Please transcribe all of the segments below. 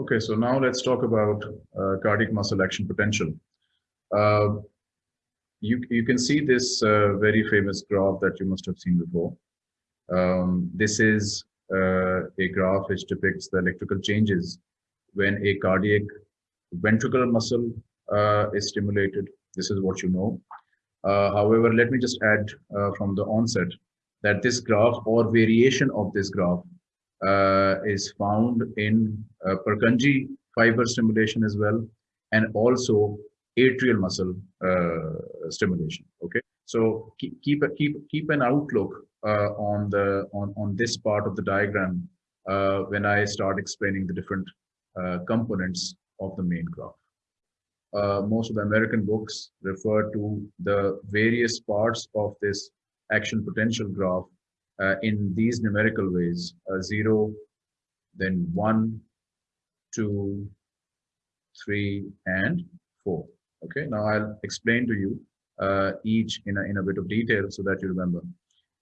Okay, so now let's talk about uh, cardiac muscle action potential. Uh, you, you can see this uh, very famous graph that you must have seen before. Um, this is uh, a graph which depicts the electrical changes when a cardiac ventricular muscle uh, is stimulated. This is what you know. Uh, however, let me just add from the onset that this graph or variation of this graph is found in uh, Purkinje fiber stimulation as well, and also atrial muscle uh, stimulation. Okay, so keep keep keep keep an outlook uh, on the on on this part of the diagram uh, when I start explaining the different uh, components of the main graph. most of the American books refer to the various parts of this action potential graph uh, in these numerical ways, uh, zero, then one, two, three, and four. Okay, now I'll explain to you uh, each in a, in a bit of detail so that you remember.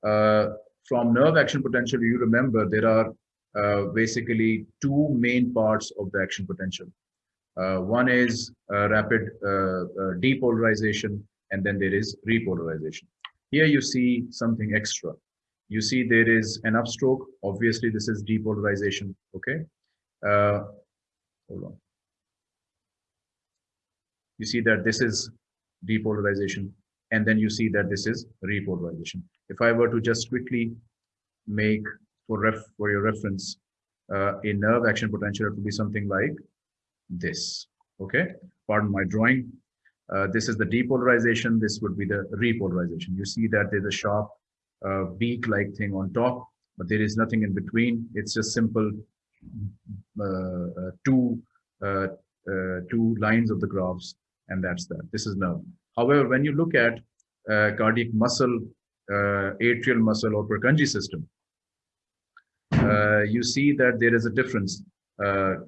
Uh, from nerve action potential, you remember there are uh, basically two main parts of the action potential. Uh, one is rapid depolarization, and then there is repolarization. Here you see something extra you see there is an upstroke. Obviously, this is depolarization. Okay. Uh, hold on. You see that this is depolarization, and then you see that this is repolarization. If I were to just quickly make for ref for your reference uh, a nerve action potential, it would be something like this. Okay. Pardon my drawing. Uh, this is the depolarization. This would be the repolarization. You see that there's a sharp uh, beak-like thing on top, but there is nothing in between. It's just simple uh, uh two uh, uh, two lines of the graphs, and that's that. This is nerve. However, when you look at cardiac muscle, atrial muscle, or Purkinje system, you see that there is a difference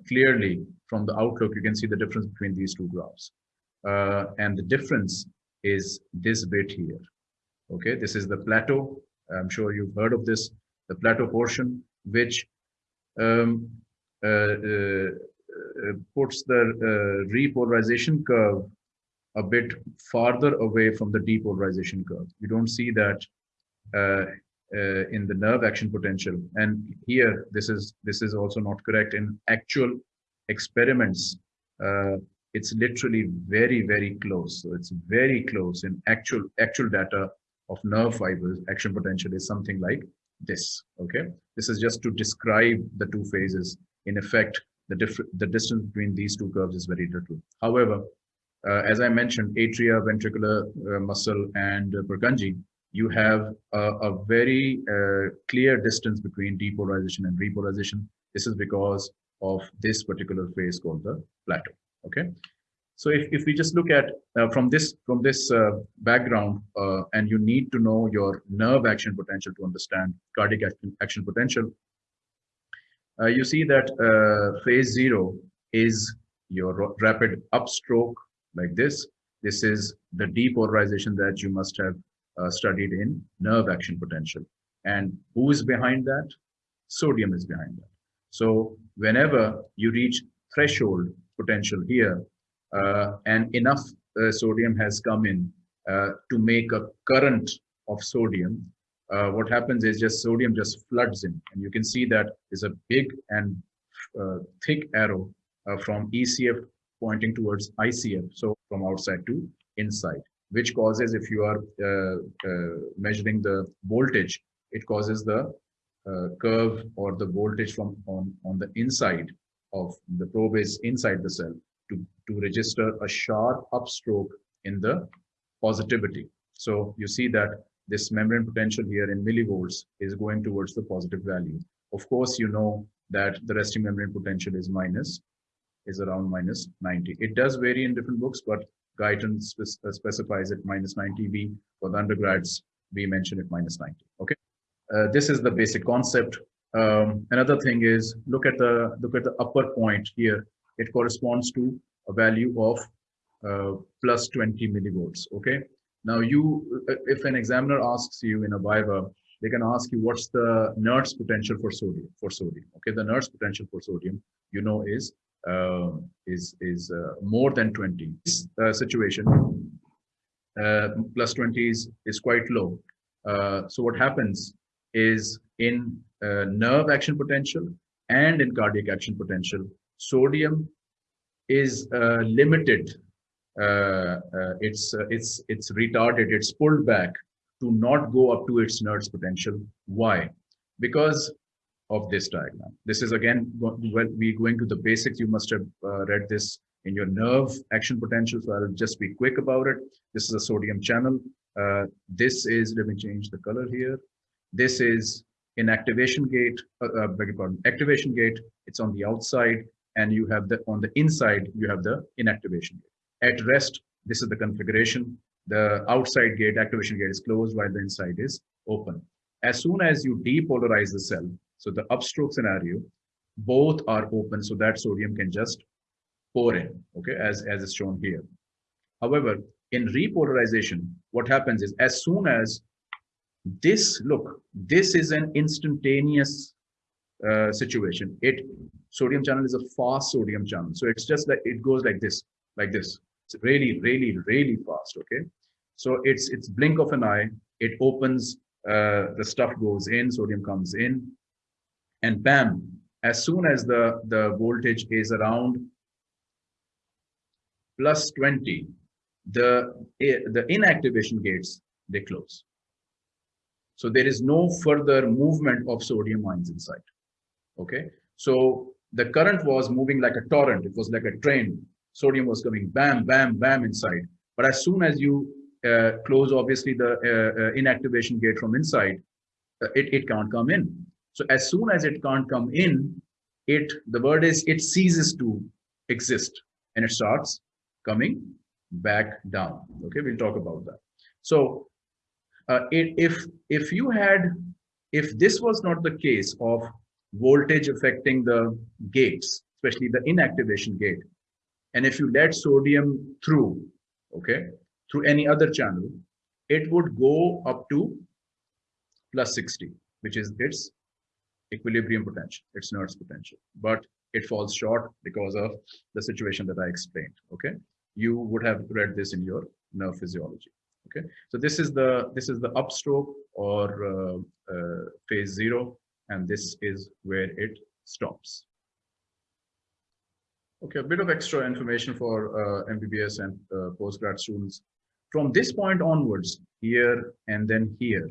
clearly from the outlook. You can see the difference between these two graphs, and the difference is this bit here. Okay, this is the plateau. I'm sure you've heard of this, the plateau portion, which um, uh, uh, uh puts the uh, repolarization curve a bit farther away from the depolarization curve. You don't see that uh, uh, in the nerve action potential. And here, this is this is also not correct. In actual experiments, it's literally very, very close. So it's very close in actual actual data of nerve fibers, action potential is something like this, okay? This is just to describe the two phases. In effect, the, the distance between these two curves is very little. However, uh, as I mentioned, atria, ventricular uh, muscle, and uh, Purkinje, you have a, a very uh, clear distance between depolarization and repolarization. This is because of this particular phase called the plateau, okay? So if, if we just look at uh, from this from this uh, background, uh, and you need to know your nerve action potential to understand cardiac action, action potential, uh, you see that uh, phase zero is your rapid upstroke like this. This is the depolarization that you must have uh, studied in nerve action potential. And who is behind that? Sodium is behind that. So whenever you reach threshold potential here, and enough uh, sodium has come in uh, to make a current of sodium, what happens is just sodium just floods in. And you can see that is a big and thick arrow from ECF pointing towards ICF, so from outside to inside, which causes, if you are uh, uh, measuring the voltage, it causes the uh, curve or the voltage from on, on the inside of the probe is inside the cell to, to register a sharp upstroke in the positivity. So you see that this membrane potential here in millivolts is going towards the positive value. Of course, you know that the resting membrane potential is minus, is around minus 90. It does vary in different books, but Guyton spe uh, specifies it minus 90 V. For the undergrads, we mention it minus 90. Okay, uh, this is the basic concept. Um, another thing is look at the look at the upper point here it corresponds to a value of uh, plus 20 millivolts. Okay. Now you, uh, if an examiner asks you in a Viva, they can ask you what's the Nernst potential for sodium, for sodium. Okay. The Nernst potential for sodium, you know, is uh, is is uh, more than 20 this uh, situation uh, plus 20 is is quite low uh, so what happens is in nerve action potential and in cardiac action potential sodium is limited it's it's it's retarded it's pulled back to not go up to its Nernst potential why because of this diagram. This is again, well, we're going to the basics. You must have uh, read this in your nerve action potential. So I'll just be quick about it. This is a sodium channel. Uh, this is, let me change the color here. This is inactivation gate, uh, uh, pardon, activation gate. It's on the outside and you have the, on the inside, you have the inactivation gate. At rest, this is the configuration. The outside gate, activation gate is closed while the inside is open. As soon as you depolarize the cell, so the upstroke scenario, both are open so that sodium can just pour in, okay, as, as is shown here. However, in repolarization, what happens is as soon as this, look, this is an instantaneous uh, situation. It sodium channel is a fast sodium channel. So it's just like, it goes like this, like this. It's really, really, really fast, okay? So it's, it's blink of an eye. It opens, uh, the stuff goes in, sodium comes in, and bam, as soon as the, the voltage is around plus 20, the, the inactivation gates, they close. So there is no further movement of sodium ions inside. Okay. So the current was moving like a torrent. It was like a train. Sodium was coming bam, bam, bam inside. But as soon as you uh, close, obviously, the uh, uh, inactivation gate from inside, uh, it, it can't come in. So as soon as it can't come in, it the word is it ceases to exist and it starts coming back down. Okay, we'll talk about that. So uh, it, if if you had if this was not the case of voltage affecting the gates, especially the inactivation gate, and if you let sodium through, okay, through any other channel, it would go up to plus 60, which is its equilibrium potential, its Nernst potential, but it falls short because of the situation that I explained. Okay, you would have read this in your nerve physiology. Okay, so this is the this is the upstroke or uh, uh, phase zero, and this is where it stops. Okay, a bit of extra information for uh, MBBS and uh, postgrad students. From this point onwards, here and then here,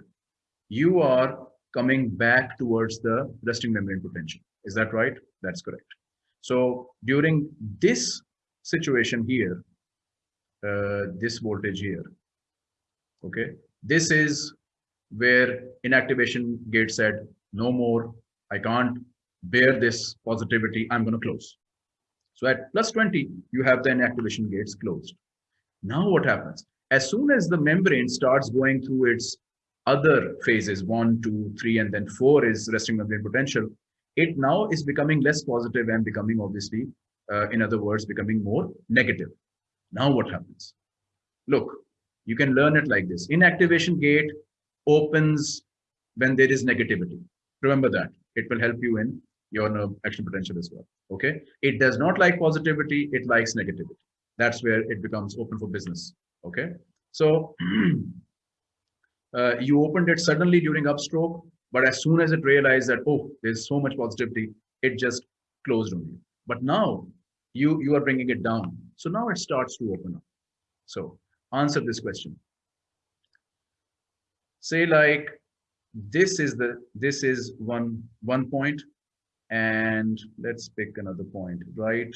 you are coming back towards the resting membrane potential. Is that right? That's correct. So during this situation here, uh, this voltage here, okay, this is where inactivation gate said, no more, I can't bear this positivity, I'm going to close. So at plus 20, you have the inactivation gates closed. Now what happens? As soon as the membrane starts going through its other phases, one, two, three, and then four is resting membrane potential, it now is becoming less positive and becoming obviously, uh, in other words, becoming more negative. Now what happens? Look, you can learn it like this. Inactivation gate opens when there is negativity. Remember that. It will help you in your nerve action potential as well. Okay. It does not like positivity. It likes negativity. That's where it becomes open for business. Okay. So uh, you opened it suddenly during upstroke, but as soon as it realized that, oh, there's so much positivity, it just closed on you. But now you, you are bringing it down. So now it starts to open up. So answer this question. Say like, this is the, this is one, one point and let's pick another point, right?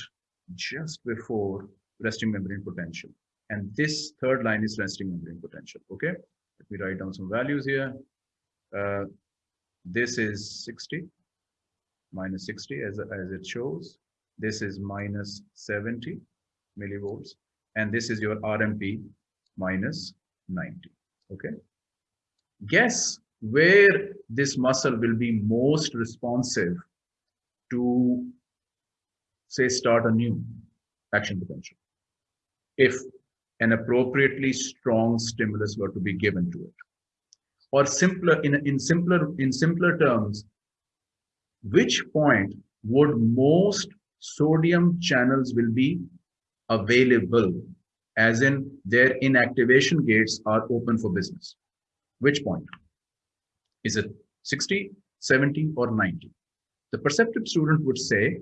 Just before resting membrane potential. And this third line is resting membrane potential, okay? Let me write down some values here. Uh, this is 60 minus 60 as, as it shows. This is minus 70 millivolts. And this is your RMP minus 90. Okay. Guess where this muscle will be most responsive to say start a new action potential. If an appropriately strong stimulus were to be given to it. Or simpler, in, in simpler, in simpler terms, which point would most sodium channels will be available as in their inactivation gates are open for business. Which point? Is it 60, 70 or 90? The perceptive student would say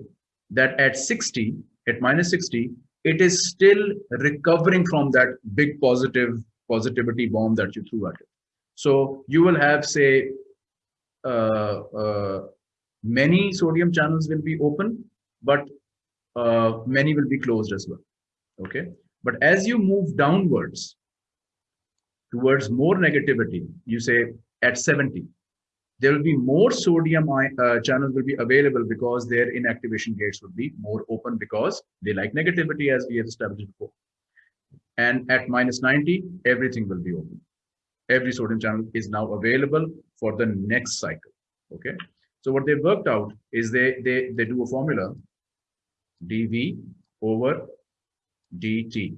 that at 60, at minus 60, it is still recovering from that big positive positivity bomb that you threw at it. So you will have, say, uh, uh, many sodium channels will be open, but uh, many will be closed as well. Okay. But as you move downwards towards more negativity, you say at 70, there will be more sodium uh, channels will be available because their inactivation gates would be more open because they like negativity as we have established before. And at minus 90, everything will be open. Every sodium channel is now available for the next cycle. Okay. So what they worked out is they, they, they do a formula dV over dt.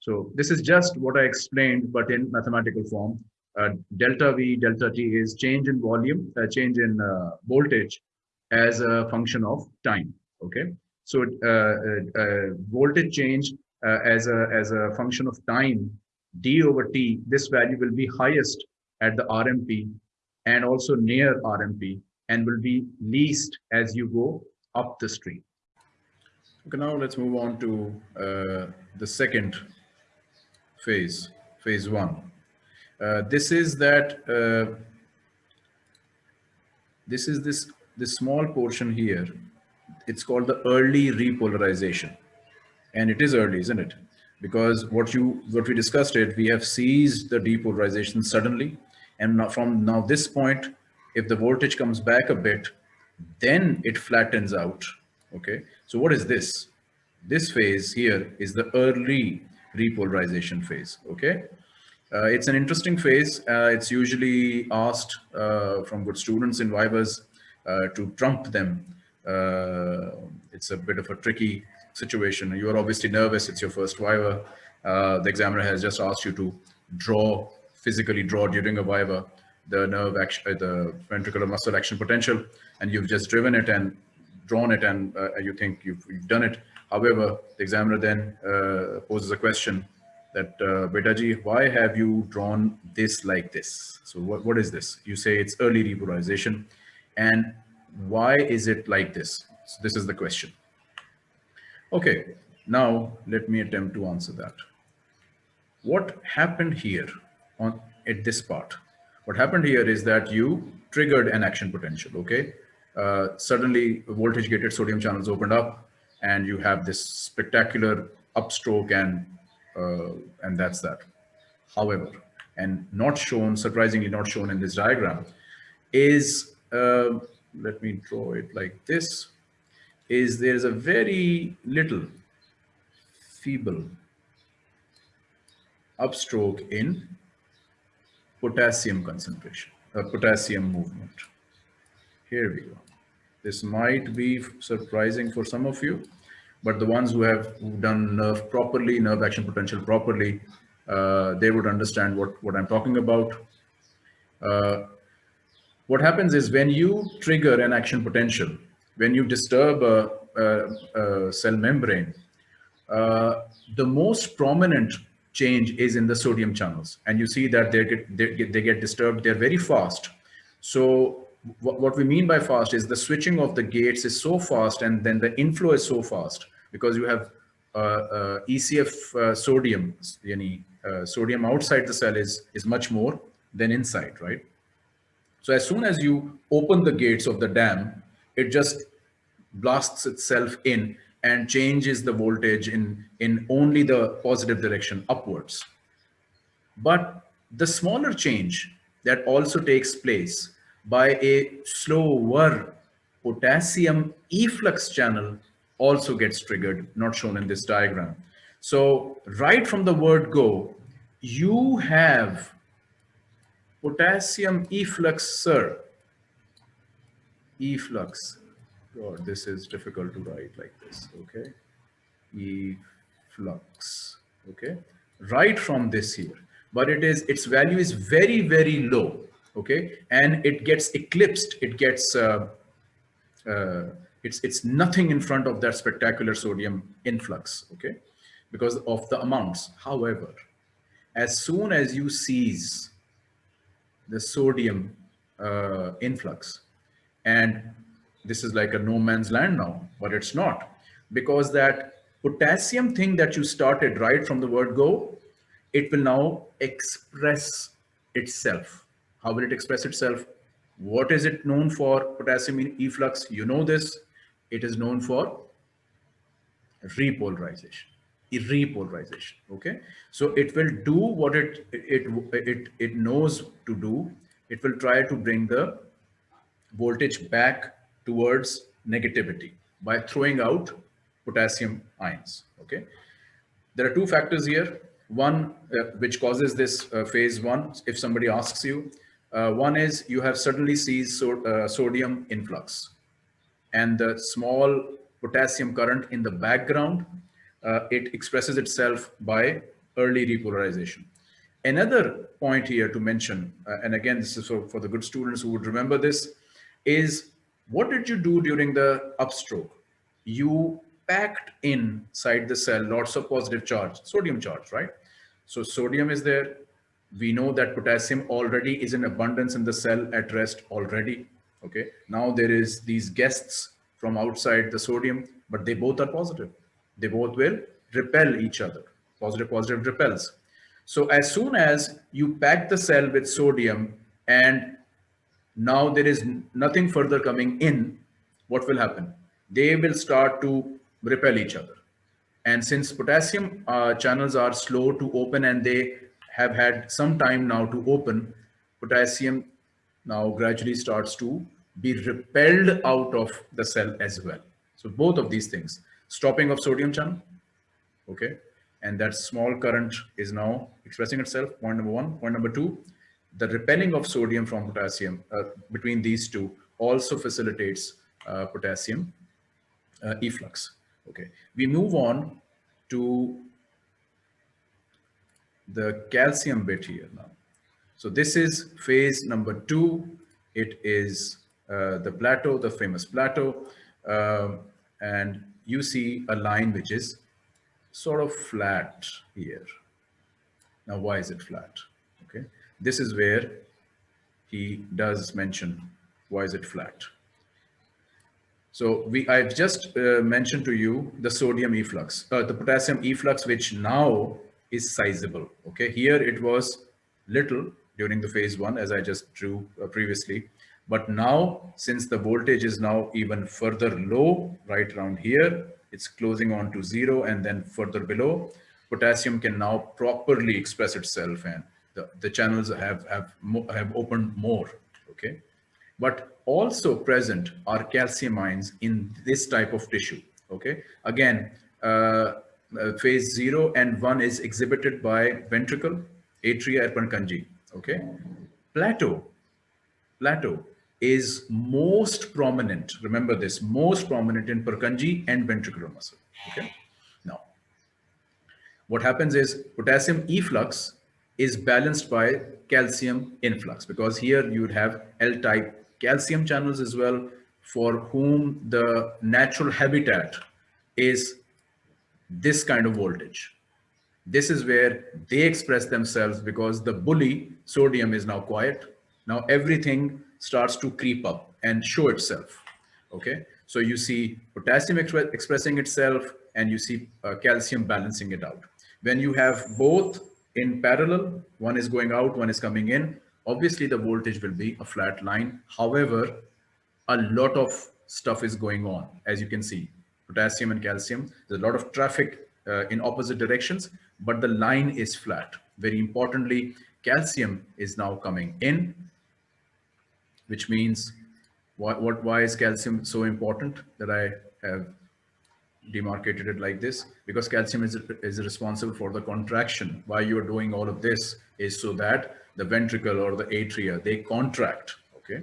So this is just what I explained, but in mathematical form. Uh, delta V, delta T is change in volume, uh, change in uh, voltage as a function of time. Okay, so uh, uh, voltage change as a as a function of time, d over t. This value will be highest at the RMP and also near RMP, and will be least as you go up the stream. Okay, now let's move on to the second phase, phase one. Uh, this is that uh, this is this this small portion here. It's called the early repolarization, and it is early, isn't it? Because what you what we discussed it, we have seized the depolarization suddenly, and now from now this point, if the voltage comes back a bit, then it flattens out. Okay, so what is this? This phase here is the early repolarization phase. Okay, uh, it's an interesting phase. Uh, it's usually asked uh, from good students in Vivas uh, to trump them. Uh, it's a bit of a tricky situation. You are obviously nervous. It's your first Viva. Uh, the examiner has just asked you to draw, physically draw during a Viva, the nerve action, the ventricular muscle action potential, and you've just driven it and drawn it and you think you've, you've, done it. However, the examiner then poses a question that uh, Betaji, why have you drawn this like this? So what, what is this? You say it's early repolarization. And why is it like this? So this is the question. Okay, now let me attempt to answer that. What happened here on at this part? What happened here is that you triggered an action potential, okay? Uh, suddenly voltage gated sodium channels opened up and you have this spectacular upstroke and uh, and that's that. However, and not shown, surprisingly not shown in this diagram, is, uh, let me draw it like this, is there's a very little feeble upstroke in potassium concentration, uh, potassium movement. Here we go. This might be surprising for some of you, but the ones who have done nerve properly, nerve action potential properly, uh, they would understand what, what I'm talking about. Uh, what happens is when you trigger an action potential, when you disturb a, a, a cell membrane, uh, the most prominent change is in the sodium channels. And you see that they get, they get, they get disturbed, they're very fast. So what we mean by fast is the switching of the gates is so fast and then the inflow is so fast because you have uh, uh, ECF uh, sodium, yani, uh, sodium outside the cell is, is much more than inside, right? So as soon as you open the gates of the dam, it just blasts itself in and changes the voltage in, in only the positive direction upwards. But the smaller change that also takes place by a slower potassium efflux channel also gets triggered, not shown in this diagram. So right from the word go, you have potassium effluxer, efflux. God, this is difficult to write like this, okay? Efflux, okay? Right from this here, but it is, its value is very, very low okay and it gets eclipsed it gets uh, uh, It's, it's nothing in front of that spectacular sodium influx, okay? Because of the amounts. However, as soon as you seize the sodium uh, influx, and this is like a no man's land now, but it's not because that potassium thing that you started right from the word go, it will now express itself. How will it express itself? What is it known for? Potassium efflux? You know this, it is known for repolarization repolarization okay? So it will do what it it it it knows to do. It will try to bring the voltage back towards negativity by throwing out potassium ions okay? There are two factors here. One uh, which causes this uh, phase one. If somebody asks you uh, one is you have suddenly seized so, uh, sodium influx and the small potassium current in the background uh, it expresses itself by early repolarization another point here to mention uh, and again this is for, for the good students who would remember this is what did you do during the upstroke you packed inside the cell lots of positive charge sodium charge right so sodium is there. We know that potassium already is in abundance in the cell at rest already. Okay. Now there is these guests from outside the sodium, but they both are positive. They both will repel each other. Positive, positive repels. So as soon as you pack the cell with sodium and now there is nothing further coming in, what will happen? They will start to repel each other. And since potassium uh, channels are slow to open and they have had some time now to open, potassium now gradually starts to be repelled out of the cell as well. So both of these things, stopping of sodium channel, okay, and that small current is now expressing itself, point number one. Point number two, the repelling of sodium from potassium uh, between these two also facilitates uh, potassium uh, efflux. Okay, we move on to the calcium bit here now. So this is phase number two. It is uh, the plateau, the famous plateau. Uh, and you see a line which is sort of flat here. Now, why is it flat? Okay, this is where he does mention why is it flat. So we, I've just uh, mentioned to you the sodium efflux, uh, the potassium efflux, which now is sizable. Okay, here it was little during the phase one, as I just drew uh, previously. But now, since the voltage is now even further low, right around here, it's closing on to zero and then further below, potassium can now properly express itself and the, the channels have, have, have opened more, okay? But also present are calcium ions in this type of tissue. Okay. Again, uh, uh, phase zero and one is exhibited by ventricle, atria, and Purkinje. Okay. Plateau, plateau is most prominent. Remember this, most prominent in Purkinje and ventricular muscle. Okay. Now, what happens is potassium efflux is balanced by calcium influx because here you would have L-type calcium channels as well for whom the natural habitat is this kind of voltage. This is where they express themselves because the bully sodium is now quiet. Now everything starts to creep up and show itself. Okay, so you see potassium exp expressing itself and you see uh, calcium balancing it out. When you have both in parallel, one is going out, one is coming in, obviously the voltage will be a flat line. However, a lot of stuff is going on, as you can see, potassium and calcium. There's a lot of traffic uh, in opposite directions, but the line is flat. Very importantly, calcium is now coming in, which means what, what why is calcium so important that I have demarcated it like this because calcium is, is responsible for the contraction. Why you're doing all of this is so that the ventricle or the atria, they contract, okay?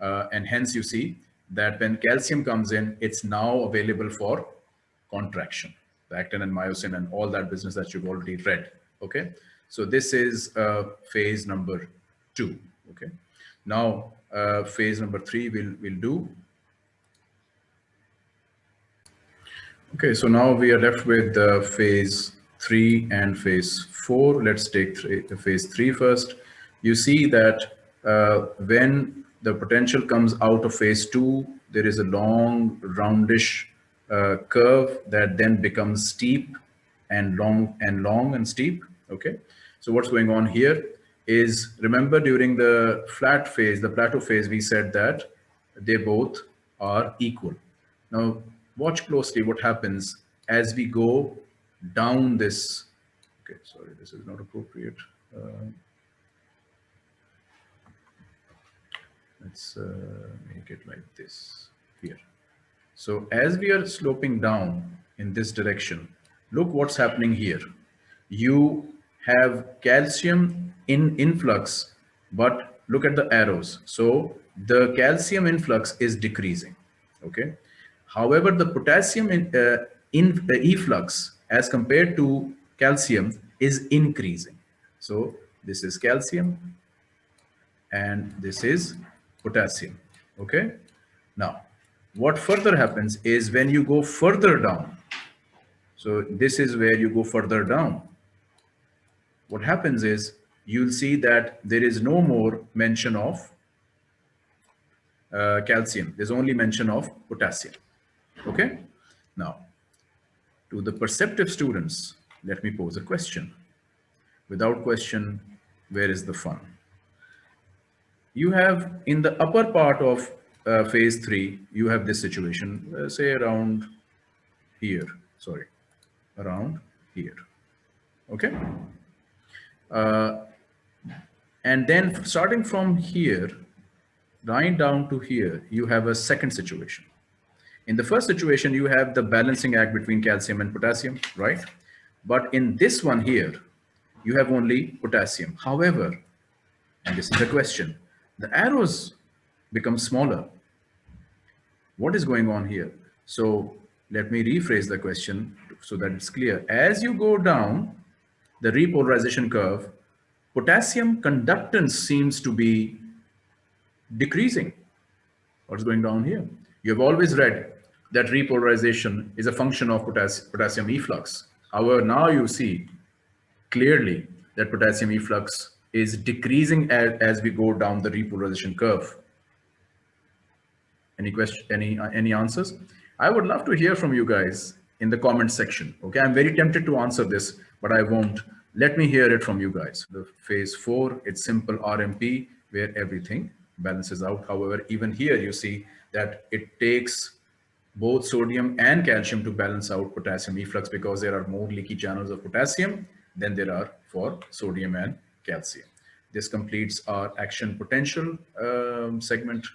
Uh, and hence you see that when calcium comes in, it's now available for contraction, the actin and myosin and all that business that you've already read, okay? So this is uh, phase number two, okay? Now, uh, phase number three we'll, we'll do. Okay, so now we are left with uh, phase three and phase four. Let's take three, phase three first. You see that uh, when the potential comes out of phase two, there is a long roundish uh, curve that then becomes steep and long and long and steep. Okay, so what's going on here is remember during the flat phase, the plateau phase, we said that they both are equal. Now watch closely what happens as we go down this. Okay, sorry, this is not appropriate. Uh, let's uh, make it like this here. So as we are sloping down in this direction, look what's happening here. You have calcium in influx, but look at the arrows. So the calcium influx is decreasing, okay? However, the potassium in, uh, in uh, efflux as compared to calcium is increasing. So this is calcium and this is potassium, okay? Now, what further happens is when you go further down, so this is where you go further down, what happens is you'll see that there is no more mention of uh, calcium. There's only mention of potassium. Okay. Now, to the perceptive students, let me pose a question. Without question, where is the fun? You have in the upper part of uh, phase three, you have this situation, uh, say around here, sorry, around here. Okay. Uh, and then starting from here, right down to here, you have a second situation. In the first situation, you have the balancing act between calcium and potassium, right? But in this one here, you have only potassium. However, and this is the question, the arrows become smaller. What is going on here? So let me rephrase the question so that it's clear. As you go down the repolarization curve, potassium conductance seems to be decreasing. What's going down here? You have always read that repolarization is a function of potassium efflux. However, now you see clearly that potassium efflux is decreasing as, as we go down the repolarization curve. Any question, any, uh, any answers? I would love to hear from you guys in the comment section. Okay, I'm very tempted to answer this, but I won't. Let me hear it from you guys. The phase four, it's simple RMP where everything balances out. However, even here you see that it takes both sodium and calcium to balance out potassium efflux because there are more leaky channels of potassium than there are for sodium and calcium. This completes our action potential um, segment